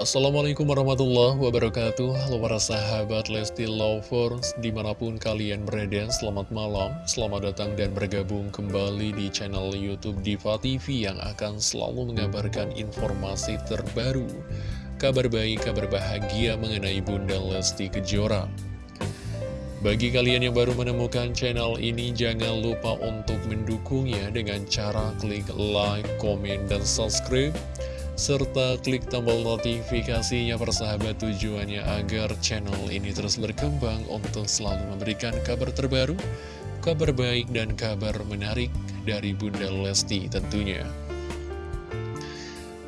Assalamualaikum warahmatullahi wabarakatuh. Halo para sahabat Lesti Lovers Di mana pun kalian berada Selamat malam. Selamat datang dan bergabung kembali di channel Youtube Diva TV Yang akan selalu mengabarkan informasi terbaru Kabar baik, kabar bahagia mengenai Bunda Lesti Kejora. Bagi kalian yang baru menemukan channel ini, jangan lupa untuk mendukungnya dengan cara klik like, komen, dan subscribe serta klik tombol notifikasinya persahabat tujuannya agar channel ini terus berkembang untuk selalu memberikan kabar terbaru, kabar baik dan kabar menarik dari Bunda Lesti tentunya.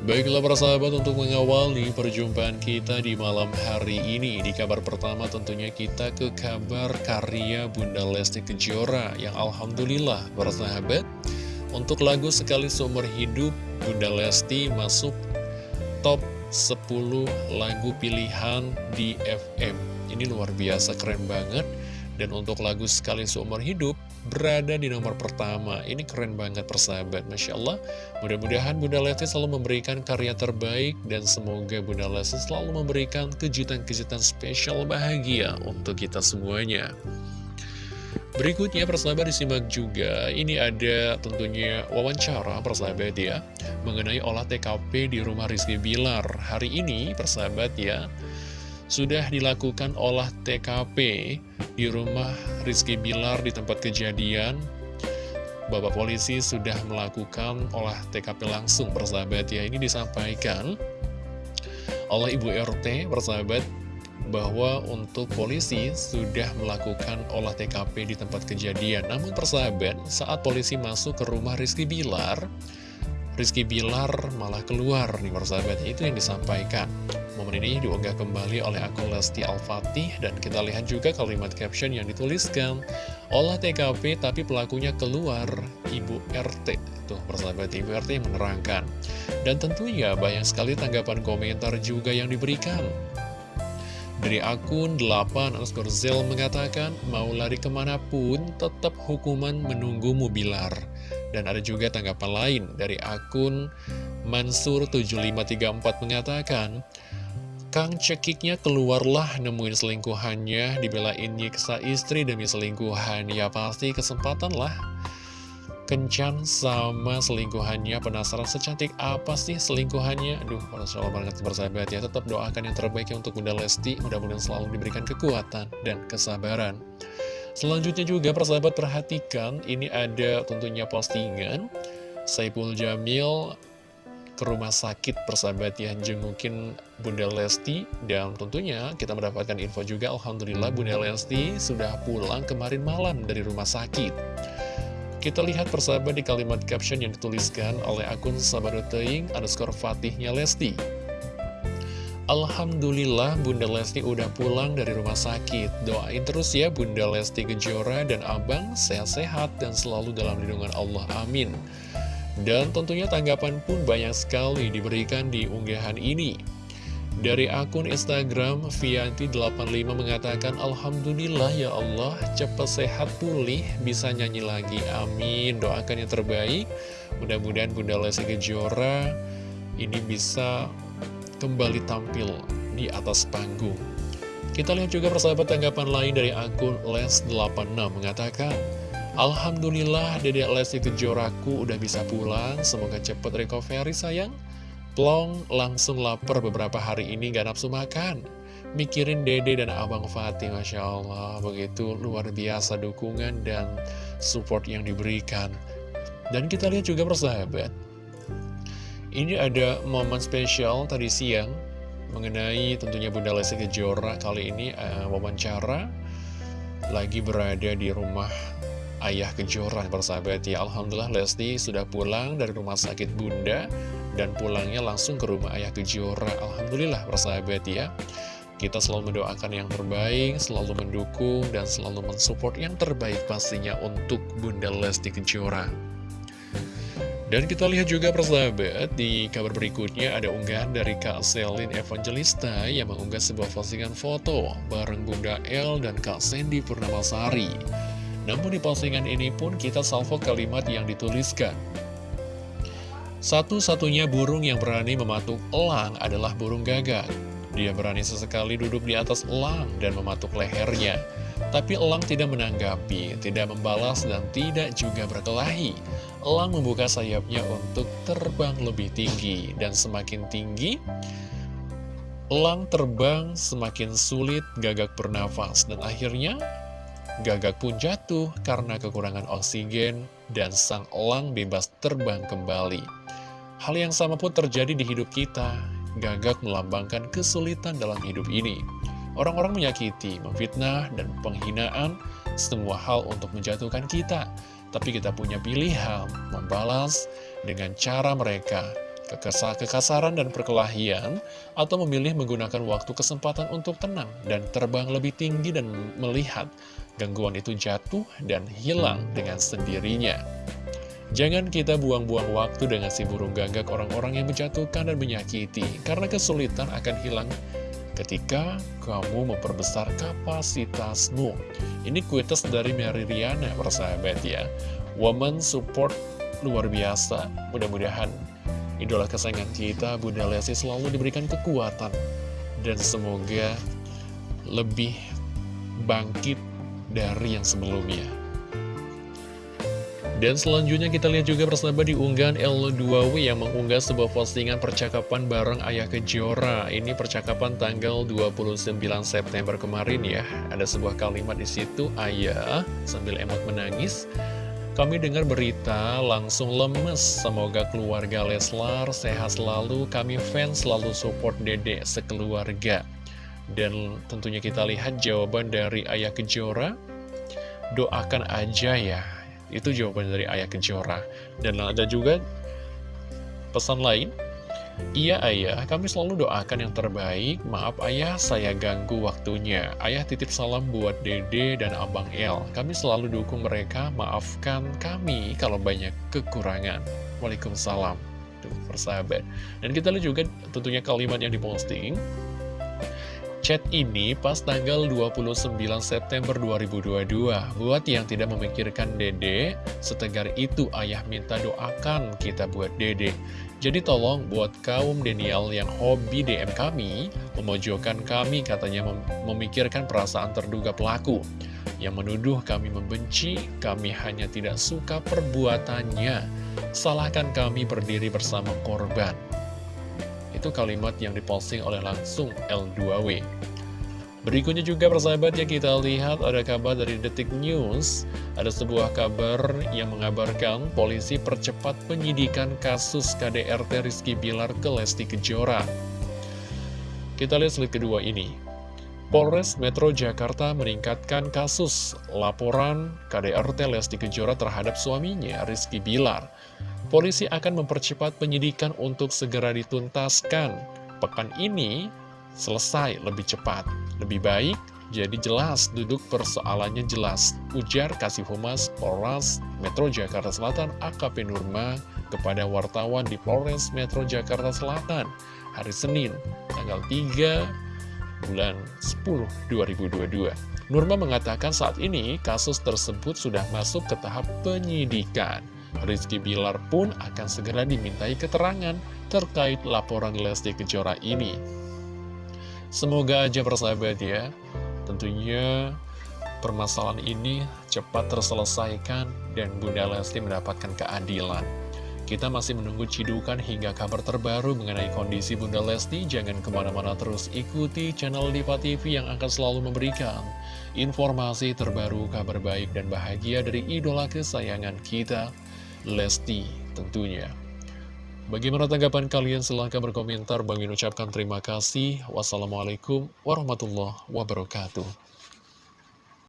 Baiklah para sahabat untuk mengawali perjumpaan kita di malam hari ini Di kabar pertama tentunya kita ke kabar karya Bunda Lesti Kejora Yang Alhamdulillah para sahabat Untuk lagu Sekali Seumur Hidup Bunda Lesti masuk top 10 lagu pilihan di FM. Ini luar biasa keren banget. Dan untuk lagu Sekali Seumur Hidup berada di nomor pertama. Ini keren banget persahabat, Masya Allah. Mudah-mudahan Bunda Lesti selalu memberikan karya terbaik dan semoga Bunda Lesti selalu memberikan kejutan-kejutan spesial bahagia untuk kita semuanya. Berikutnya persahabat disimak juga, ini ada tentunya wawancara persahabat ya, mengenai olah TKP di rumah Rizky Bilar. Hari ini persahabat ya, sudah dilakukan olah TKP di rumah Rizky Bilar di tempat kejadian. Bapak polisi sudah melakukan olah TKP langsung persahabat ya, ini disampaikan oleh Ibu RT persahabat bahwa untuk polisi sudah melakukan olah TKP di tempat kejadian. Namun persahabat, saat polisi masuk ke rumah Rizky Bilar, Rizky Bilar malah keluar nih persahabat, itu yang disampaikan. Momen ini diunggah kembali oleh akun Lesti Al-Fatih. Dan kita lihat juga kalimat caption yang dituliskan Olah TKP tapi pelakunya keluar Ibu RT Tuh persahabat Ibu RT yang menerangkan. Dan tentunya banyak sekali tanggapan komentar juga yang diberikan dari akun 8 underscore Zel mengatakan, mau lari ke mana pun, tetap hukuman menunggumu bilar. Dan ada juga tanggapan lain dari akun Mansur7534 mengatakan, Kang cekiknya keluarlah nemuin selingkuhannya, dibelain nyiksa istri demi selingkuhan. Ya pasti kesempatan lah kencan sama selingkuhannya. Penasaran secantik apa sih selingkuhannya? Aduh, Masya Allah banget bersahabat ya. Tetap doakan yang terbaik ya untuk Bunda Lesti. Mudah-mudahan selalu diberikan kekuatan dan kesabaran. Selanjutnya juga persahabat perhatikan. Ini ada tentunya postingan Saipul Jamil ke rumah sakit persahabat ya. Jengukin Bunda Lesti dan tentunya kita mendapatkan info juga. Alhamdulillah Bunda Lesti sudah pulang kemarin malam dari rumah sakit kita lihat persahabat di kalimat caption yang dituliskan oleh akun Sabaruteing underscore Fatihnya Lesti. Alhamdulillah Bunda Lesti udah pulang dari rumah sakit. Doain terus ya Bunda Lesti Kejora dan Abang sehat-sehat dan selalu dalam lindungan Allah. Amin. Dan tentunya tanggapan pun banyak sekali diberikan di unggahan ini. Dari akun Instagram, Vianti85 mengatakan, Alhamdulillah ya Allah, cepat sehat pulih, bisa nyanyi lagi. Amin. Doakan yang terbaik. Mudah-mudahan Bunda Lesti Kejora ini bisa kembali tampil di atas panggung. Kita lihat juga persahabat tanggapan lain dari akun Les86 mengatakan, Alhamdulillah Dedek Lesti Kejoraku udah bisa pulang, semoga cepat recovery sayang. Plong langsung lapar beberapa hari ini gak nafsu makan. Mikirin dede dan abang Fatih Masya Allah. Begitu luar biasa dukungan dan support yang diberikan. Dan kita lihat juga persahabat. Ini ada momen spesial tadi siang Mengenai tentunya Bunda Lesti Kejora. Kali ini uh, wawancara Lagi berada di rumah ayah Kejora persahabat ya Alhamdulillah Lesti sudah pulang dari rumah sakit Bunda dan pulangnya langsung ke rumah ayah Kejora Alhamdulillah persahabat ya kita selalu mendoakan yang terbaik, selalu mendukung, dan selalu mensupport yang terbaik pastinya untuk Bunda Lesti Kejora. Dan kita lihat juga persahabat, di kabar berikutnya ada unggahan dari Kak Selin Evangelista yang mengunggah sebuah postingan foto bareng Bunda El dan Kak Sandy Purnamasari. Namun di postingan ini pun kita salvo kalimat yang dituliskan. Satu-satunya burung yang berani mematuk elang adalah burung gagak. Dia berani sesekali duduk di atas elang dan mematuk lehernya. Tapi elang tidak menanggapi, tidak membalas, dan tidak juga berkelahi. Elang membuka sayapnya untuk terbang lebih tinggi, dan semakin tinggi, elang terbang semakin sulit gagak bernafas, dan akhirnya gagak pun jatuh karena kekurangan oksigen, dan sang elang bebas terbang kembali. Hal yang sama pun terjadi di hidup kita. Gagak melambangkan kesulitan dalam hidup ini. Orang-orang menyakiti, memfitnah, dan penghinaan semua hal untuk menjatuhkan kita. Tapi kita punya pilihan membalas dengan cara mereka kekasaran dan perkelahian atau memilih menggunakan waktu kesempatan untuk tenang dan terbang lebih tinggi dan melihat gangguan itu jatuh dan hilang dengan sendirinya. Jangan kita buang-buang waktu dengan si burung gagak orang-orang yang menjatuhkan dan menyakiti, karena kesulitan akan hilang ketika kamu memperbesar kapasitasmu. Ini kuitas dari Mary Riana, persahabat ya. Woman support luar biasa. Mudah-mudahan idola kesayangan kita, Bunda Lesti selalu diberikan kekuatan. Dan semoga lebih bangkit dari yang sebelumnya. Dan selanjutnya kita lihat juga bersama di unggahan L2W yang mengunggah sebuah postingan percakapan bareng Ayah Kejora. Ini percakapan tanggal 29 September kemarin ya. Ada sebuah kalimat di situ, Ayah sambil emot menangis. Kami dengar berita langsung lemes. Semoga keluarga Leslar sehat selalu. Kami fans selalu support Dede sekeluarga. Dan tentunya kita lihat jawaban dari Ayah Kejora. Doakan aja ya itu jawaban dari Ayah Kejora. Dan ada juga pesan lain. Iya ayah, kami selalu doakan yang terbaik. Maaf ayah, saya ganggu waktunya. Ayah titip salam buat dede dan abang El. Kami selalu dukung mereka, maafkan kami kalau banyak kekurangan. Waalaikumsalam. Tuh, persahabat. Dan kita lihat juga tentunya kalimat yang diposting. Chat ini pas tanggal 29 September 2022. Buat yang tidak memikirkan dede, setegar itu ayah minta doakan kita buat dede. Jadi tolong buat kaum Daniel yang hobi DM kami, memojokkan kami katanya mem memikirkan perasaan terduga pelaku. Yang menuduh kami membenci, kami hanya tidak suka perbuatannya. Salahkan kami berdiri bersama korban itu kalimat yang diposting oleh langsung L2W. Berikutnya juga persahabat yang kita lihat ada kabar dari Detik News. Ada sebuah kabar yang mengabarkan polisi percepat penyidikan kasus KDRT Rizky Bilar ke Lesti Kejora. Kita lihat slide kedua ini. Polres Metro Jakarta meningkatkan kasus laporan KDRT Lesti Kejora terhadap suaminya Rizky Bilar polisi akan mempercepat penyidikan untuk segera dituntaskan. Pekan ini selesai lebih cepat, lebih baik, jadi jelas duduk persoalannya jelas. Ujar Kasih Humas Polres Metro Jakarta Selatan AKP Nurma kepada wartawan di Polres Metro Jakarta Selatan hari Senin tanggal 3 bulan 10 2022. Nurma mengatakan saat ini kasus tersebut sudah masuk ke tahap penyidikan. Rizky Bilar pun akan segera dimintai keterangan terkait laporan Lesti Kejora ini. Semoga aja persahabat ya, tentunya permasalahan ini cepat terselesaikan dan Bunda Lesti mendapatkan keadilan. Kita masih menunggu cidukan hingga kabar terbaru mengenai kondisi Bunda Lesti. Jangan ke mana-mana terus ikuti channel Diva TV yang akan selalu memberikan informasi terbaru, kabar baik dan bahagia dari idola kesayangan kita, Lesti tentunya. Bagaimana tanggapan kalian? Silahkan berkomentar. Bang ucapkan terima kasih. Wassalamualaikum warahmatullahi wabarakatuh.